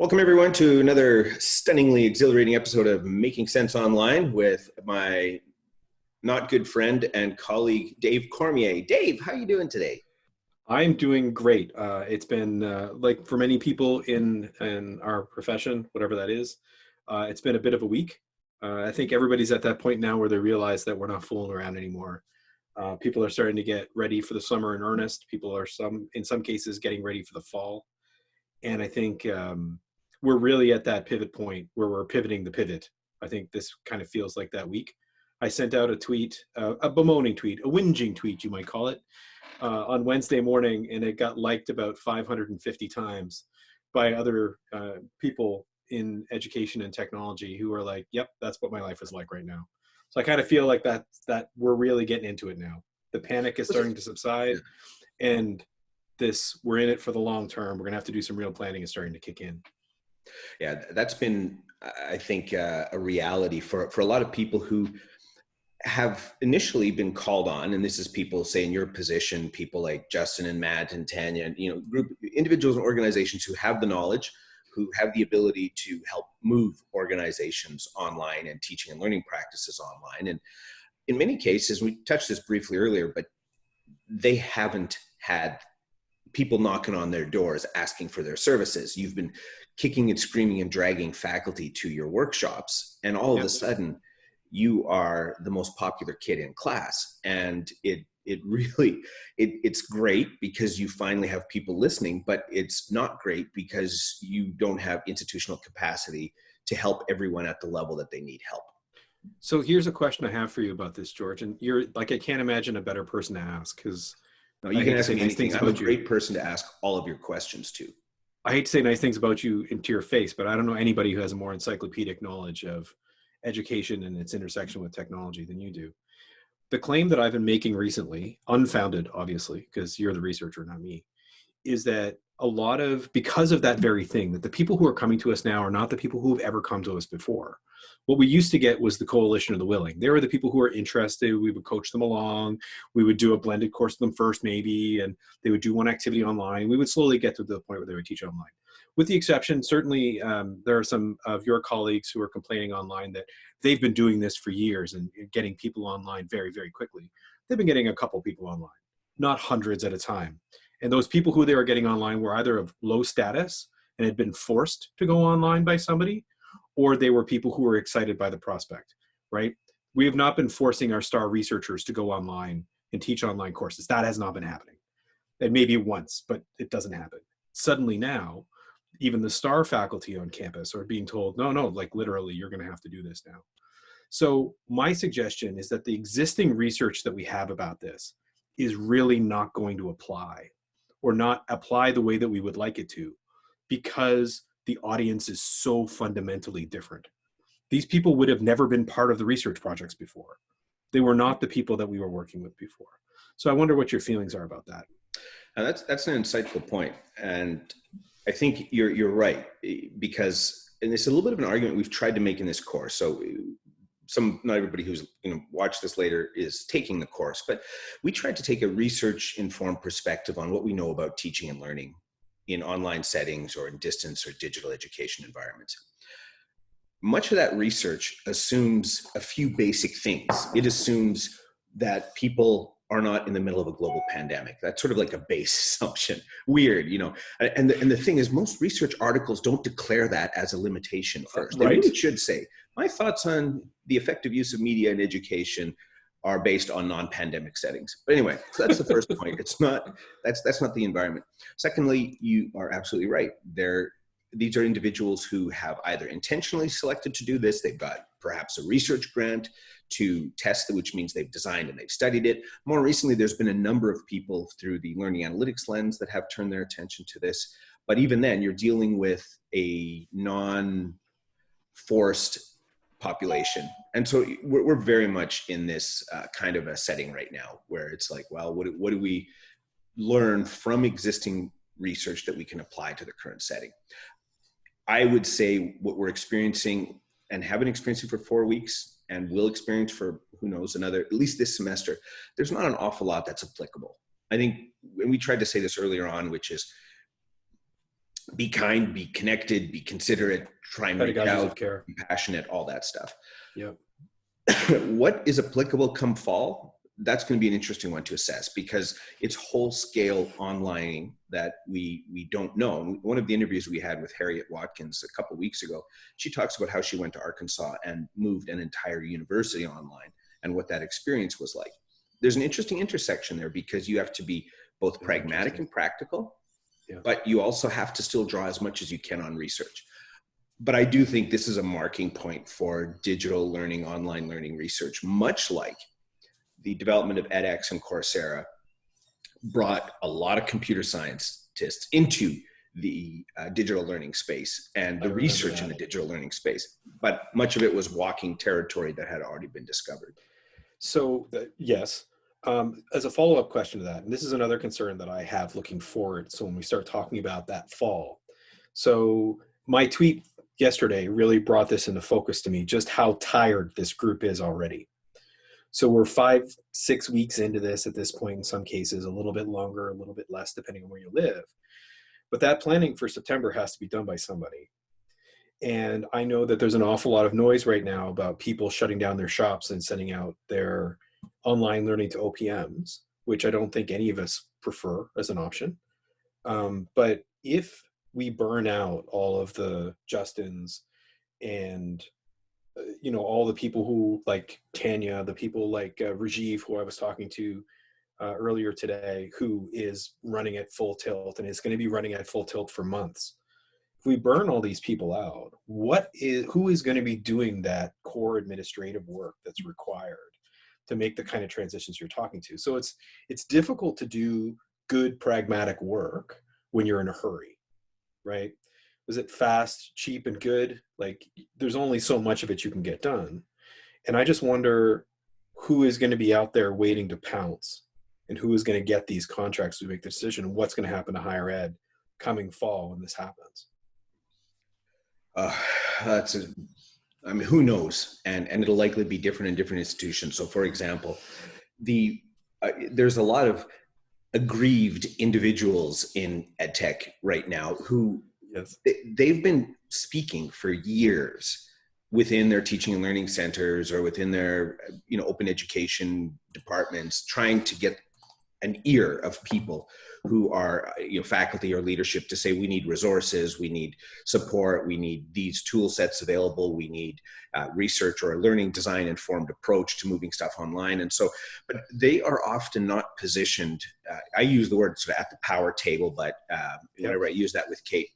Welcome, everyone, to another stunningly exhilarating episode of Making Sense Online with my not good friend and colleague, Dave Cormier. Dave, how are you doing today? I'm doing great. Uh, it's been uh, like for many people in in our profession, whatever that is, uh, it's been a bit of a week. Uh, I think everybody's at that point now where they realize that we're not fooling around anymore. Uh, people are starting to get ready for the summer in earnest. People are some, in some cases, getting ready for the fall, and I think um, we're really at that pivot point where we're pivoting the pivot. I think this kind of feels like that week. I sent out a tweet, uh, a bemoaning tweet, a whinging tweet, you might call it, uh, on Wednesday morning, and it got liked about 550 times by other uh, people in education and technology who are like, "Yep, that's what my life is like right now." So I kind of feel like that that we're really getting into it now. The panic is starting to subside, and this we're in it for the long term. We're gonna have to do some real planning is starting to kick in. Yeah, that's been, I think, uh, a reality for, for a lot of people who have initially been called on, and this is people say in your position, people like Justin and Matt and Tanya, and, you know, group individuals and organizations who have the knowledge, who have the ability to help move organizations online and teaching and learning practices online. And in many cases, we touched this briefly earlier, but they haven't had people knocking on their doors asking for their services. You've been kicking and screaming and dragging faculty to your workshops, and all yep. of a sudden, you are the most popular kid in class. And it it really it, it's great because you finally have people listening, but it's not great because you don't have institutional capacity to help everyone at the level that they need help. So here's a question I have for you about this, George. And you're like, I can't imagine a better person to ask because no, you I can ask me anything. I'm a great you. person to ask all of your questions to. I hate to say nice things about you into your face, but I don't know anybody who has a more encyclopedic knowledge of education and its intersection with technology than you do. The claim that I've been making recently, unfounded, obviously, because you're the researcher, not me, is that a lot of, because of that very thing, that the people who are coming to us now are not the people who have ever come to us before what we used to get was the coalition of the willing. They were the people who were interested. We would coach them along. We would do a blended course with them first, maybe, and they would do one activity online. We would slowly get to the point where they would teach online. With the exception, certainly um, there are some of your colleagues who are complaining online that they've been doing this for years and getting people online very, very quickly. They've been getting a couple people online, not hundreds at a time. And those people who they were getting online were either of low status and had been forced to go online by somebody, or they were people who were excited by the prospect, right? We have not been forcing our star researchers to go online and teach online courses. That has not been happening. It maybe once, but it doesn't happen. Suddenly now, even the star faculty on campus are being told, no, no, like literally, you're going to have to do this now. So my suggestion is that the existing research that we have about this is really not going to apply or not apply the way that we would like it to because the audience is so fundamentally different. These people would have never been part of the research projects before. They were not the people that we were working with before. So I wonder what your feelings are about that. And that's that's an insightful point, and I think you're you're right because and it's a little bit of an argument we've tried to make in this course. So some not everybody who's you know watched this later is taking the course, but we tried to take a research informed perspective on what we know about teaching and learning in online settings or in distance or digital education environments. Much of that research assumes a few basic things. It assumes that people are not in the middle of a global pandemic. That's sort of like a base assumption. Weird, you know. And the, and the thing is, most research articles don't declare that as a limitation first. They really should say, my thoughts on the effective use of media in education are based on non-pandemic settings. But anyway, so that's the first point. It's not that's that's not the environment. Secondly, you are absolutely right. There these are individuals who have either intentionally selected to do this, they've got perhaps a research grant to test it, which means they've designed and they've studied it. More recently, there's been a number of people through the learning analytics lens that have turned their attention to this. But even then, you're dealing with a non-forced population. And so we're, we're very much in this uh, kind of a setting right now where it's like, well, what, what do we learn from existing research that we can apply to the current setting? I would say what we're experiencing and have been experiencing for four weeks and will experience for who knows another, at least this semester, there's not an awful lot that's applicable. I think, and we tried to say this earlier on, which is be kind, be connected, be considerate, try and reach out, care. be passionate, all that stuff. Yep. what is applicable come fall? That's going to be an interesting one to assess because it's whole scale online that we we don't know. One of the interviews we had with Harriet Watkins a couple weeks ago, she talks about how she went to Arkansas and moved an entire university online and what that experience was like. There's an interesting intersection there because you have to be both pragmatic and practical, yeah. but you also have to still draw as much as you can on research. But I do think this is a marking point for digital learning, online learning research, much like the development of edX and Coursera brought a lot of computer scientists into the uh, digital learning space and the research that. in the digital learning space. But much of it was walking territory that had already been discovered. So, uh, yes, um, as a follow up question to that, and this is another concern that I have looking forward. So, when we start talking about that fall, so my tweet yesterday really brought this into focus to me just how tired this group is already. So, we're five, six weeks into this at this point, in some cases, a little bit longer, a little bit less, depending on where you live. But that planning for September has to be done by somebody. And I know that there's an awful lot of noise right now about people shutting down their shops and sending out their online learning to OPMs, which I don't think any of us prefer as an option. Um, but if we burn out all of the Justins and uh, you know all the people who like Tanya, the people like uh, Rajiv, who I was talking to uh, earlier today, who is running at full tilt and is going to be running at full tilt for months. If we burn all these people out, what is who is going to be doing that core administrative work that's required to make the kind of transitions you're talking to. So it's it's difficult to do good pragmatic work when you're in a hurry, right? Is it fast, cheap, and good? Like there's only so much of it you can get done. And I just wonder who is going to be out there waiting to pounce and who is going to get these contracts to make the decision and what's going to happen to higher ed coming fall when this happens. Uh, that's a I mean, who knows? And and it'll likely be different in different institutions. So, for example, the uh, there's a lot of aggrieved individuals in edtech right now who yes. they, have been speaking for years within their teaching and learning centers or within their you know open education departments trying to get an ear of people who are you know faculty or leadership to say we need resources we need support we need these tool sets available we need uh, research or a learning design informed approach to moving stuff online. And so but they are often not positioned uh, i use the word sort of at the power table but uh, whenever i use that with kate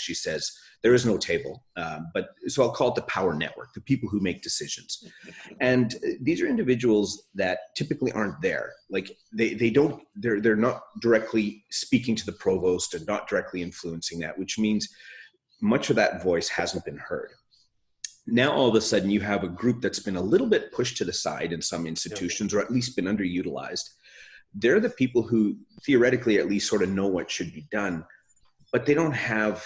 She says there is no table, um, but so I'll call it the power network, the people who make decisions. And uh, these are individuals that typically aren't there. Like they, they don't, they're, they're not directly speaking to the provost and not directly influencing that, which means much of that voice hasn't been heard. Now, all of a sudden, you have a group that's been a little bit pushed to the side in some institutions, or at least been underutilized. They're the people who theoretically at least sort of know what should be done but they don't have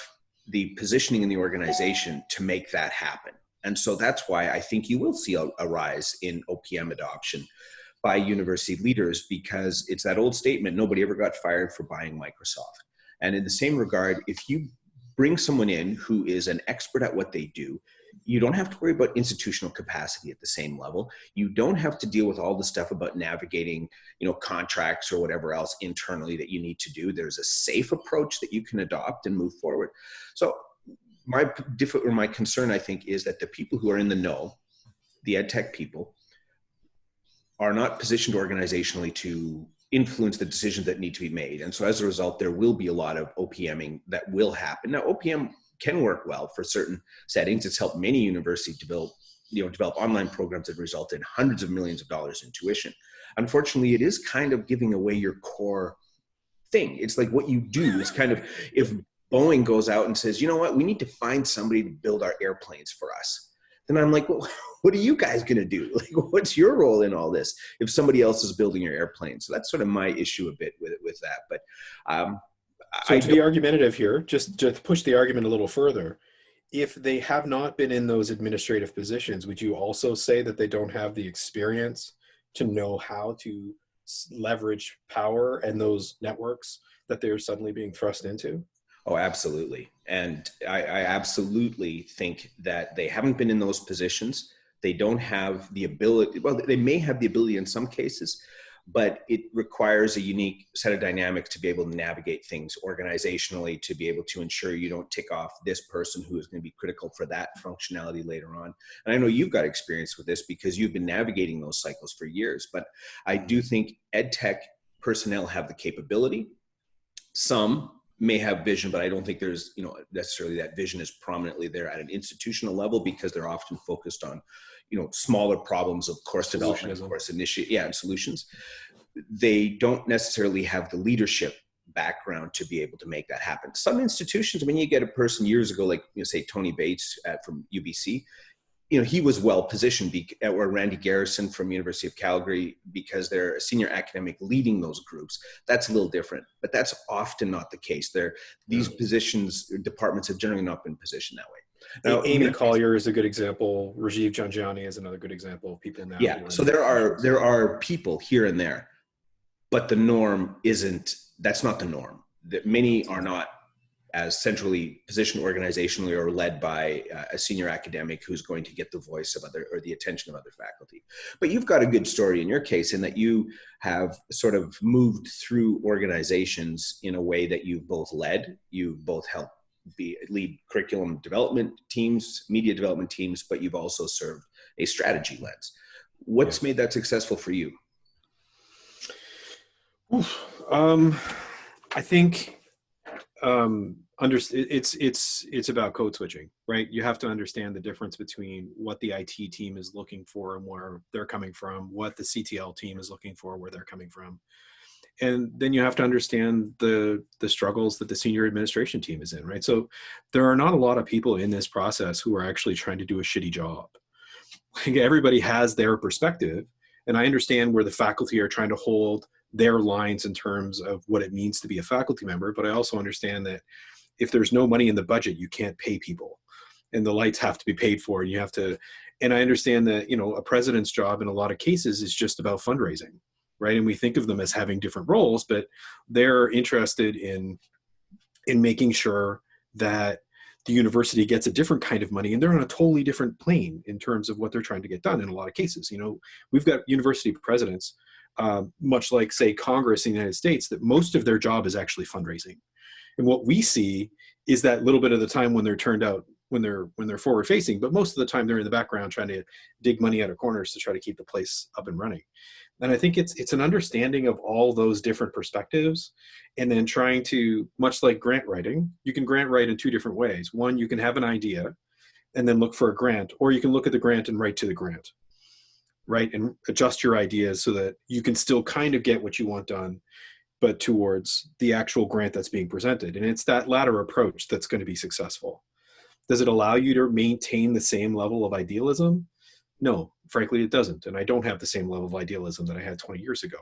the positioning in the organization to make that happen. And so that's why I think you will see a, a, rise in OPM adoption by university leaders because it's that old statement nobody ever got fired for buying Microsoft. And in the same regard, if you bring someone in who is an expert at what they do, you don't have to worry about institutional capacity at the same level. You don't have to deal with all the stuff about navigating, you know, contracts or whatever else internally that you need to do. There's a safe approach that you can adopt and move forward. So my diff- or my concern, I think, is that the people who are in the know, the ed tech people, are not positioned organizationally to influence the decisions that need to be made. And so as a result, there will be a lot of OPMing that will happen. Now, OPM can work well for certain settings. It's helped many universities develop, you know, develop online programs that result in hundreds of millions of dollars in tuition. Unfortunately, it is kind of giving away your core thing. It's like what you do is kind of if Boeing goes out and says, you know what, we need to find somebody to build our airplanes for us. Then I'm like, well, what are you guys going to do? Like, what's your role in all this if somebody else is building your airplane? So that's sort of my issue a bit with with that. But um, so I to be argumentative here, just to push the argument a little further, if they have not been in those administrative positions, would you also say that they don't have the experience to know how to leverage power and those networks that they're suddenly being thrust into? Oh, absolutely. And I, I, absolutely think that they haven't been in those positions. They don't have the ability, well, they may have the ability in some cases, but it requires a unique set of dynamics to be able to navigate things organizationally, to be able to ensure you don't tick off this person who is going to be critical for that functionality later on. And I know you've got experience with this because you've been navigating those cycles for years, but I do think ed tech personnel have the capability. Some may have vision, but I don't think there's, you know, necessarily that vision is prominently there at an institutional level because they're often focused on, you know, smaller problems of course development, of course initiate, yeah, and solutions. They don't necessarily have the leadership background to be able to make that happen. Some institutions, I mean, you get a person years ago, like you know, say Tony Bates at, from UBC, you know, he was well positioned, be, uh, or Randy Garrison from University of Calgary, because they're a senior academic leading those groups. That's a little different, but that's often not the case. There, these mm. positions, departments have generally not been positioned that way. Now, Amy Collier is a good example. Rajiv Jhangiani is another good example of people now. Yeah, so there are there are people here and there, but the norm isn't. That's not the norm. That many are not as centrally positioned organizationally or led by uh, a senior academic who's going to get the voice of other or the attention of other faculty. But you've got a good story in your case in that you have sort of moved through organizations in a way that you've both led, you've both helped be lead curriculum development teams, media development teams, but you've also served a strategy lens. What's yeah. made that successful for you? Um, I think um, under, it's it's it's about code switching, right? You have to understand the difference between what the IT team is looking for and where they're coming from, what the CTL team is looking for, where they're coming from, and then you have to understand the the struggles that the senior administration team is in, right? So there are not a lot of people in this process who are actually trying to do a shitty job. Like everybody has their perspective, and I understand where the faculty are trying to hold their lines in terms of what it means to be a faculty member, but I also understand that if there's no money in the budget, you can't pay people and the lights have to be paid for and you have to, and I understand that, you know, a president's job in a lot of cases is just about fundraising, right? And we think of them as having different roles, but they're interested in, in making sure that the university gets a different kind of money and they're on a totally different plane in terms of what they're trying to get done in a lot of cases. You know, we've got university presidents uh, much like say Congress in the United States, that most of their job is actually fundraising. And what we see is that little bit of the time when they're turned out, when they're when they're forward facing, but most of the time they're in the background trying to dig money out of corners to try to keep the place up and running. And I think it's it's an understanding of all those different perspectives, and then trying to much like grant writing, you can grant write in two different ways. One, you can have an idea, and then look for a grant, or you can look at the grant and write to the grant right? And adjust your ideas so that you can still kind of get what you want done but towards the actual grant that's being presented. And it's that latter approach that's going to be successful. Does it allow you to maintain the same level of idealism? No frankly it doesn't. And i don't have the same level of idealism that i had 20 years ago.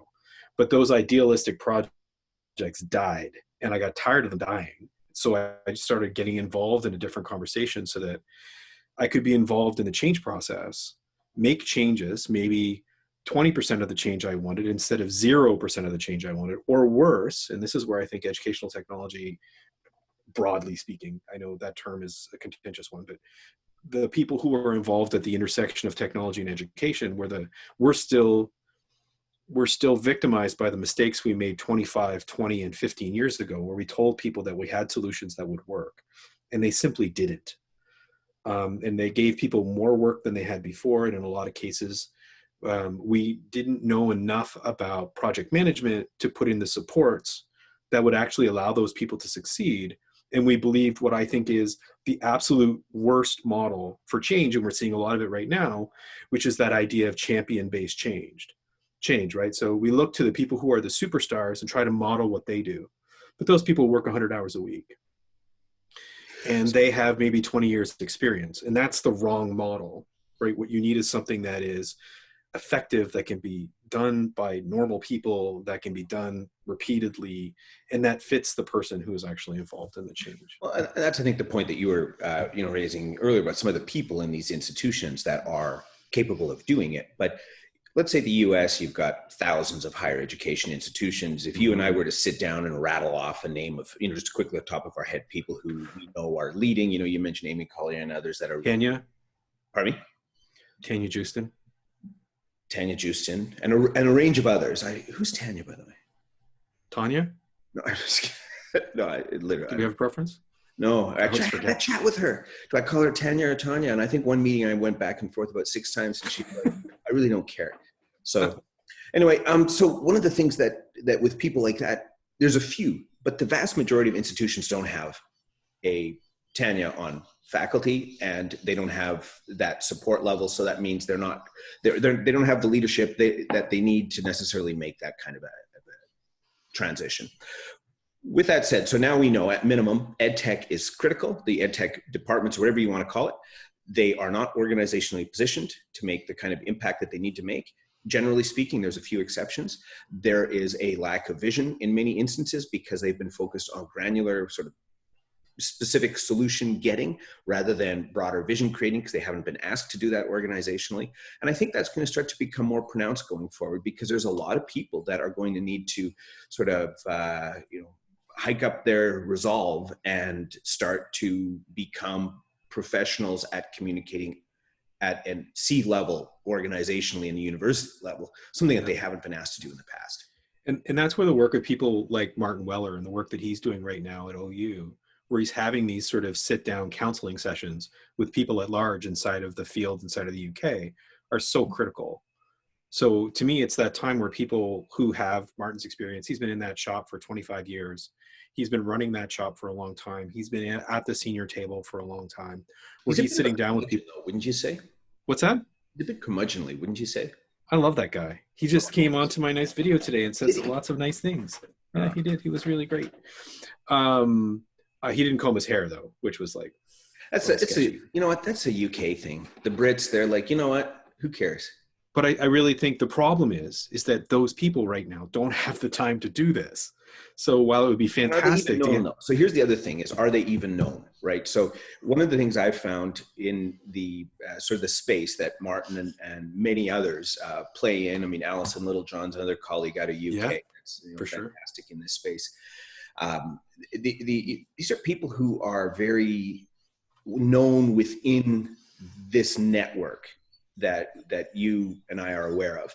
But those idealistic projects died and i got tired of them dying. So i started getting involved in a different conversation so that i could be involved in the change process make changes, maybe 20% of the change I wanted instead of 0% of the change I wanted, or worse, and this is where I think educational technology, broadly speaking, I know that term is a contentious one, but the people who are involved at the intersection of technology and education, where the we're still we're still victimized by the mistakes we made 25, 20, and 15 years ago, where we told people that we had solutions that would work, and they simply didn't um, and they gave people more work than they had before. And in a lot of cases, um, we didn't know enough about project management to put in the supports that would actually allow those people to succeed. And we believed what I think is the absolute worst model for change, and we're seeing a lot of it right now, which is that idea of champion-based change. Change, right? So we look to the people who are the superstars and try to model what they do. But those people work 100 hours a week and they have maybe 20 years of experience and that's the wrong model right what you need is something that is effective that can be done by normal people that can be done repeatedly and that fits the person who is actually involved in the change well that's i think the point that you were uh, you know raising earlier about some of the people in these institutions that are capable of doing it but let's say the US, you've got thousands of higher education institutions. If you and I were to sit down and rattle off a name of, you know, just quickly at the top of our head, people who we know are leading, you know, you mentioned Amy Collier and others that are. Kenya? Pardon me? Tanya Joosten? Tanya Joosten and a, and a range of others. I, who's Tanya, by the way? Tanya? No, I'm just kidding. No, I literally. Do you have a preference? No, actually, I had that chat with her. Do I call her Tanya or Tanya? And I think one meeting I went back and forth about six times, and she, like, I really don't care. So, anyway, um, so one of the things that that with people like that, there's a few, but the vast majority of institutions don't have a Tanya on faculty, and they don't have that support level. So that means they're not they're, they're they don't have the leadership they, that they need to necessarily make that kind of a, of a transition with that said, so now we know at minimum, ed tech is critical. The ed tech departments, whatever you want to call it, they are not organizationally positioned to make the kind of impact that they need to make. Generally speaking, there's a few exceptions. There is a lack of vision in many instances because they've been focused on granular sort of specific solution getting rather than broader vision creating because they haven't been asked to do that organizationally. And I think that's going to start to become more pronounced going forward because there's a lot of people that are going to need to sort of, uh, you know, hike up their resolve and start to become professionals at communicating at a C level organizationally in the university level, something that they haven't been asked to do in the past. And, and that's where the work of people like Martin Weller and the work that he's doing right now at OU, where he's having these sort of sit down counseling sessions with people at large inside of the field, inside of the UK, are so critical. So to me, it's that time where people who have Martin's experience, he's been in that shop for 25 years, He's been running that shop for a long time. He's been at the senior table for a long time. Where he's, he's sitting down with people. Though, wouldn't you say? What's that? A bit curmudgeonly, wouldn't you say? I love that guy. He just came onto my nice video today and says lots of nice things. Yeah, he did. He was really great. Um, uh, he didn't comb his hair though, which was like. That's a, it's a, you know what? That's a UK thing. The Brits, they're like, you know what? Who cares? But I, I really think the problem is, is that those people right now don't have the time to do this. So while it would be fantastic, known, so here's the other thing: is are they even known? Right. So one of the things I've found in the uh, sort of the space that Martin and, and many others uh, play in. I mean, Alison Littlejohn's another colleague out of UK. Yeah, that's you know, for fantastic sure. in this space. Um, the, the, these are people who are very known within this network that that you and I are aware of.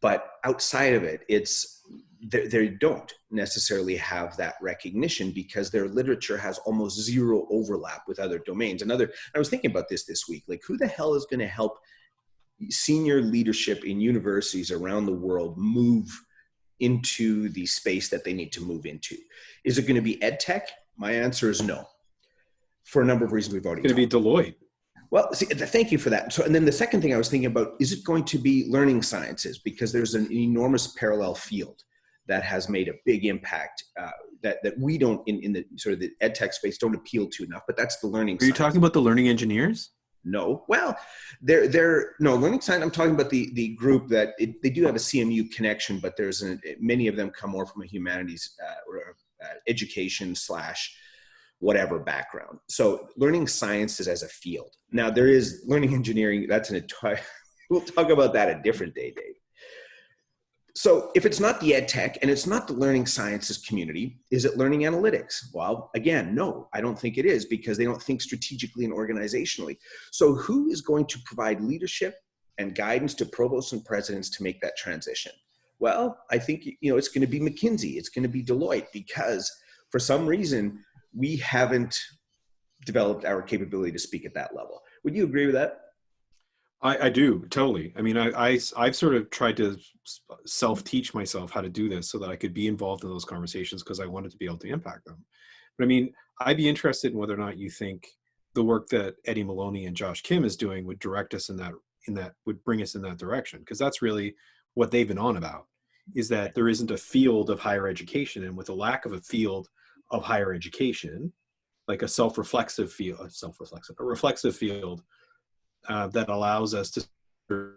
But outside of it, it's they, they don't necessarily have that recognition because their literature has almost zero overlap with other domains. Another, I was thinking about this this week. Like, who the hell is going to help senior leadership in universities around the world move into the space that they need to move into? Is it going to be ed tech? My answer is no, for a number of reasons we've already. It's going to be Deloitte. Well, see, thank you for that. So, and then the second thing I was thinking about is it going to be learning sciences because there's an enormous parallel field that has made a big impact uh, that that we don't in, in the sort of the ed tech space don't appeal to enough. But that's the learning. Are you talking about the learning engineers? No. Well, they're they're no learning science. I'm talking about the the group that it, they do have a CMU connection, but there's an, many of them come more from a humanities uh, or uh, education slash whatever background. So learning sciences as a field. Now there is learning engineering. That's an entire. We'll talk about that a different day, Dave. So if it's not the ed tech and it's not the learning sciences community, is it learning analytics? Well, again, no, I don't think it is because they don't think strategically and organizationally. So who is going to provide leadership and guidance to provosts and presidents to make that transition? Well, I think you know it's going to be McKinsey, it's going to be Deloitte because for some reason we haven't developed our capability to speak at that level. Would you agree with that? I, I do totally. I mean, I, I I've sort of tried to self teach myself how to do this so that I could be involved in those conversations because I wanted to be able to impact them. But I mean, I'd be interested in whether or not you think the work that Eddie Maloney and Josh Kim is doing would direct us in that in that would bring us in that direction because that's really what they've been on about is that there isn't a field of higher education and with a lack of a field of higher education, like a self-reflexive field, self-reflexive, a reflexive field uh, that allows us to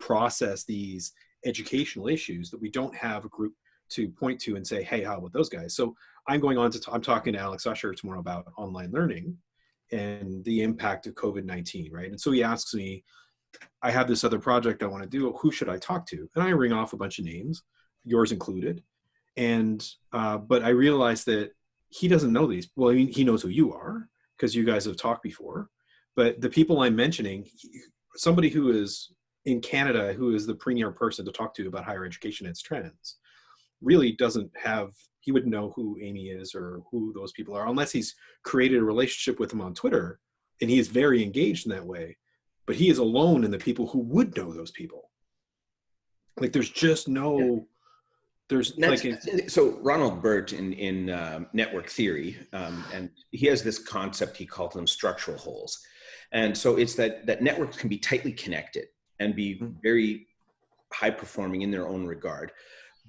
process these educational issues that we don't have a group to point to and say, hey, how about those guys? So I'm going on to, I'm talking to Alex Usher tomorrow about online learning and the impact of COVID-19, right? And so he asks me, I have this other project I want to do. Who should I talk to? And I ring off a bunch of names, yours included. And uh, but I realized that he doesn't know these. Well, I mean, he knows who you are because you guys have talked before. But the people I'm mentioning, somebody who is in Canada, who is the premier person to talk to about higher education and its trends, really doesn't have. He wouldn't know who Amy is or who those people are unless he's created a relationship with them on Twitter, and he is very engaged in that way. But he is alone in the people who would know those people. Like, there's just no. Yeah there's like so Ronald Burt in in uh, network theory, um, and he has this concept he calls them structural holes, and so it's that that networks can be tightly connected and be hmm. very high performing in their own regard,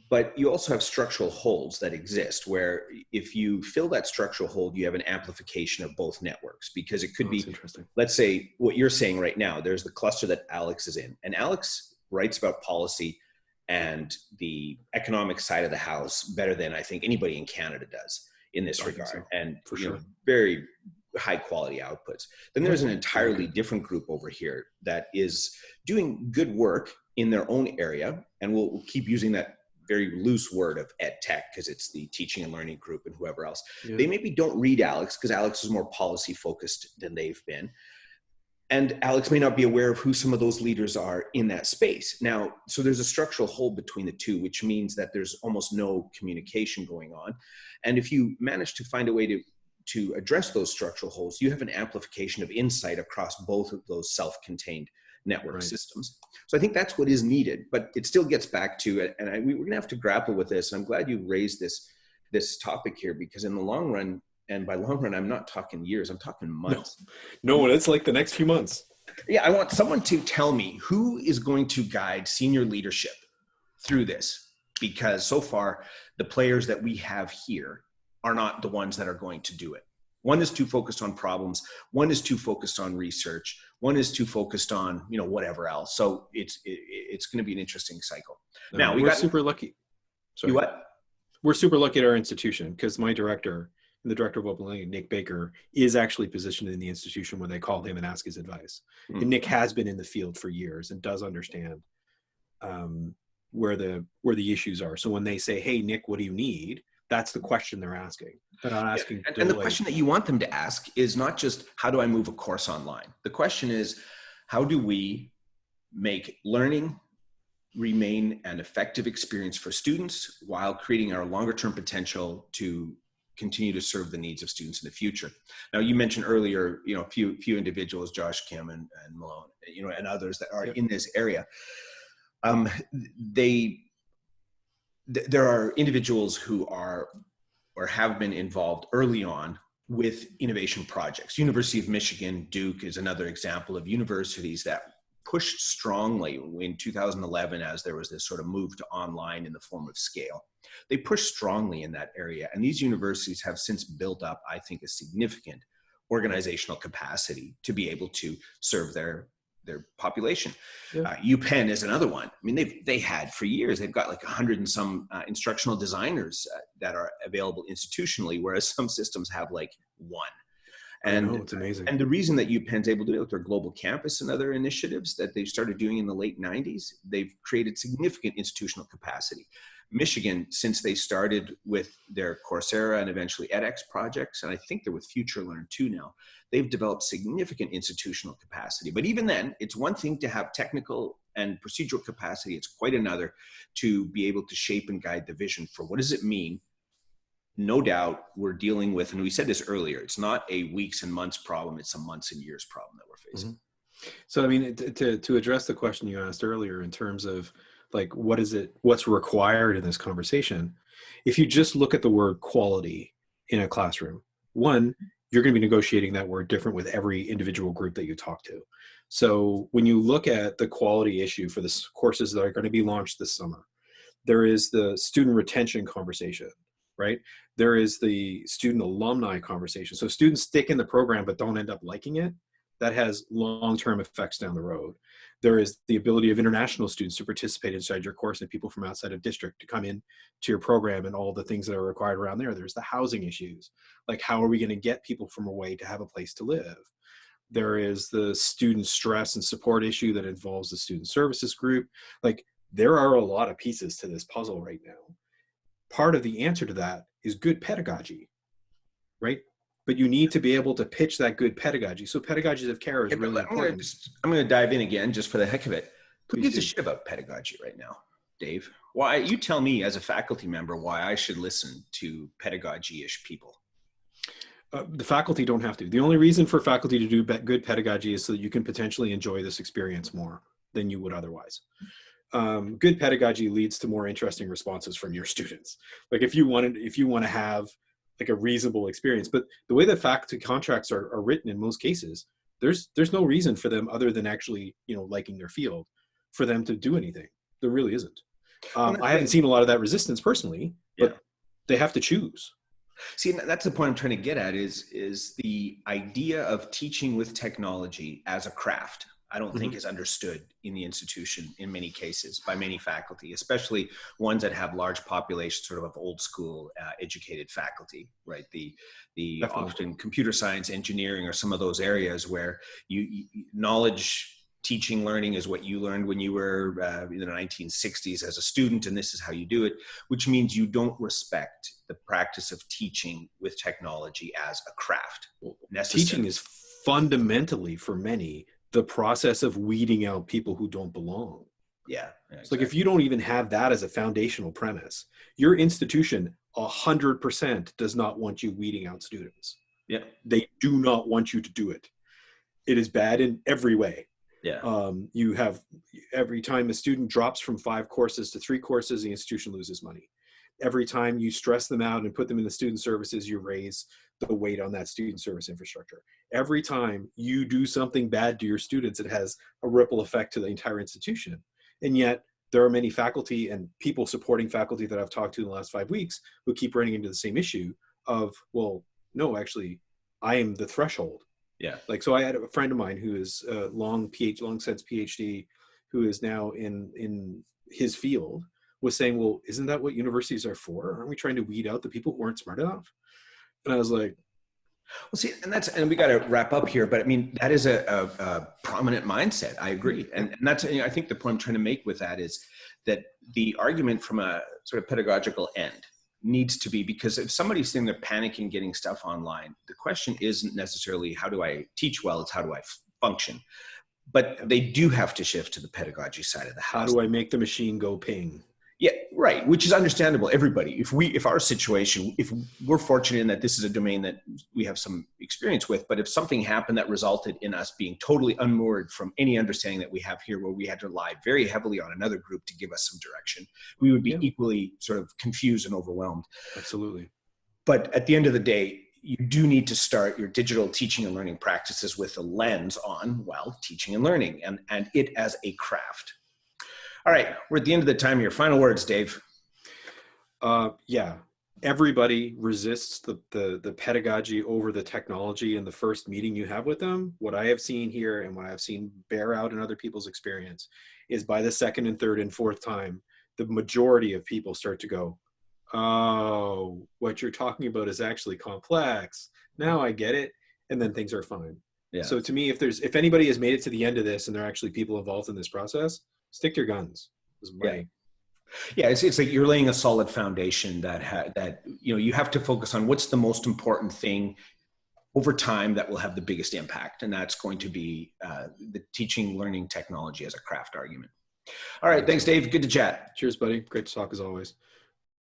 but you also have structural holes that exist where if you fill that structural hole, you have an amplification of both networks because it could oh, be let's say what you're saying right now. There's the cluster that Alex is in, and Alex writes about policy and the economic side of the house better than I think anybody in Canada does in this I regard. So, and for sure, know, very high quality outputs. Then there's an mm-hmm. entirely mm-hmm. different group over here that is doing good work in their own area, and we'll, we'll keep using that very loose word of ed tech because it's the teaching and learning group and whoever else. Yeah. They maybe don't read Alex because Alex is more policy focused than they've been and Alex may not be aware of who some of those leaders are in that space. Now, so there's a structural hole between the two, which means that there's almost no communication going on. And if you manage to find a way to to address those structural holes, you have an amplification of insight across both of those self-contained network right. systems. So I think that's what is needed, but it still gets back to, and I, we're gonna have to grapple with this. And I'm glad you raised this, this topic here because in the long run, and by long run i'm not talking years i'm talking months no, no it's like the next few months yeah i want someone to tell me who is going to guide senior leadership through this because so far the players that we have here are not the ones that are going to do it one is too focused on problems one is too focused on research one is too focused on you know whatever else so it's it, it's going to be an interesting cycle no, now we are super lucky Sorry. You what we're super lucky at our institution because my director the director of open learning, Nick Baker, is actually positioned in the institution when they call him and ask his advice. Mm-hmm. And Nick has been in the field for years and does understand um, where the where the issues are. So when they say, "Hey, Nick, what do you need?" That's the question they're asking. They're not asking. Yeah. And, and the question that you want them to ask is not just how do I move a course online. The question is, how do we make learning remain an effective experience for students while creating our longer term potential to continue to serve the needs of students in the future. Now, you mentioned earlier, you know, a few few individuals, Josh Kim and, and Malone, you know, and others that are yep. in this area. Um, they, th there are individuals who are or have been involved early on with innovation projects. University of Michigan, Duke is another example of universities that pushed strongly in 2011 as there was this sort of move to online in the form of scale they pushed strongly in that area. And these universities have since built up, I think, a significant organizational capacity to be able to serve their their population. Yeah. Uh, UPenn is another one. I mean, they've they had for years. They've got like a hundred and some uh, instructional designers uh, that are available institutionally, whereas some systems have like one. And know, it's amazing. And the reason that UPenn's able to do it with their global campus and other initiatives that they've started doing in the late 90s, they've created significant institutional capacity. Michigan, since they started with their Coursera and eventually edX projects, and I think they're with FutureLearn too now, they've developed significant institutional capacity. But even then, it's one thing to have technical and procedural capacity. It's quite another to be able to shape and guide the vision for what does it mean no doubt we're dealing with, and we said this earlier, it's not a weeks and months problem, it's a months and years problem that we're facing. Mm-hmm. So, I mean, to, to address the question you asked earlier in terms of like what is it what's required in this conversation? If you just look at the word quality in a classroom one you're going to be negotiating that word different with every individual group that you talk to. So when you look at the quality issue for the courses that are going to be launched this summer there is the student retention conversation right? There is the student alumni conversation. So students stick in the program but don't end up liking it that has long-term effects down the road there is the ability of international students to participate inside your course and people from outside of district to come in to your program and all the things that are required around there. There's the housing issues. Like how are we going to get people from away to have a place to live? There is the student stress and support issue that involves the student services group. Like there are a lot of pieces to this puzzle right now. Part of the answer to that is good pedagogy, right? But you need to be able to pitch that good pedagogy. So pedagogy of care is Yeah, really I'm gonna, important. just, I'm gonna dive in again just for the heck of it. Who gives a shit about pedagogy right now, Dave? Why you tell me as a faculty member why I should listen to pedagogy-ish people? Uh, the faculty don't have to. The only reason for faculty to do good pedagogy is so that you can potentially enjoy this experience more than you would otherwise. Um, good pedagogy leads to more interesting responses from your students. Like if you wanted, if you want to have like a reasonable experience, but the way that faculty contracts are, are written in most cases, there's there's no reason for them other than actually you know liking their field for them to do anything. There really isn't. Um, I haven't seen a lot of that resistance personally, but Yeah. they have to choose. See, that's the point I'm trying to get at is is the idea of teaching with technology as a craft. I don't think is understood in the institution in many cases by many faculty, especially ones that have large populations, sort of of old school uh, educated faculty, right? The the Definitely. often computer science, engineering, or some of those areas where you, you knowledge. Teaching, learning is what you learned when you were uh, in the 1960s as a student, and this is how you do it which means you don't respect the practice of teaching with technology as a craft. necessary. teaching is fundamentally for many the process of weeding out people who don't belong. Yeah. yeah, it's like if you don't even have that as a foundational premise your institution 100% does not want you weeding out students. Yeah, they do not want you to do it. It is bad in every way. Yeah, um, you have every time a student drops from five courses to three courses the institution loses money. Every time you stress them out and put them in the student services you raise the weight on that student service infrastructure. Every time you do something bad to your students it has a ripple effect to the entire institution. And yet there are many faculty and people supporting faculty that i've talked to in the last five weeks who keep running into the same issue of well no actually i am the threshold. Yeah, like so i had a friend of mine who is a long phd long since phd who is now in in his field was saying well isn't that what universities are for? Aren't we trying to weed out the people who aren't smart enough and i was like Well, see, and that's and we got to wrap up here, but I mean that is a, a, a prominent mindset. I agree, and, and that's you know, I think the point I'm trying to make with that is that the argument from a sort of pedagogical end needs to be because if somebody's sitting there panicking getting stuff online, the question isn't necessarily how do I teach well; it's how do I f- function. But they do have to shift to the pedagogy side of the how do i make the machine go ping right. Which is understandable. Everybody, if we, if our situation, if we're fortunate in that this is a domain that we have some experience with, but if something happened that resulted in us being totally unmoored from any understanding that we have here, where we had to rely very heavily on another group to give us some direction, we would be Yeah. equally sort of confused and overwhelmed. absolutely But at the end of the day, you do need to start your digital teaching and learning practices with a lens on, well, teaching and learning and, and it as a craft. All right, we're at the end of the time. Your final words, Dave. uh yeah everybody resists the, the the pedagogy over the technology in the first meeting you have with them what i have seen here and what i've seen bear out in other people's experience is by the second and third and fourth time the majority of people start to go oh what you're talking about is actually complex now i get it and then things are fine Yeah. so to me if there's if anybody has made it to the end of this and there are actually people involved in this process stick to your guns Yeah. Yeah, it's, it's like you're laying a solid foundation that ha- that you know you have to focus on what's the most important thing over time that will have the biggest impact, and that's going to be uh, the teaching, learning technology as a craft argument. All right, thanks, Dave. Good to chat. cheers buddy great to talk as always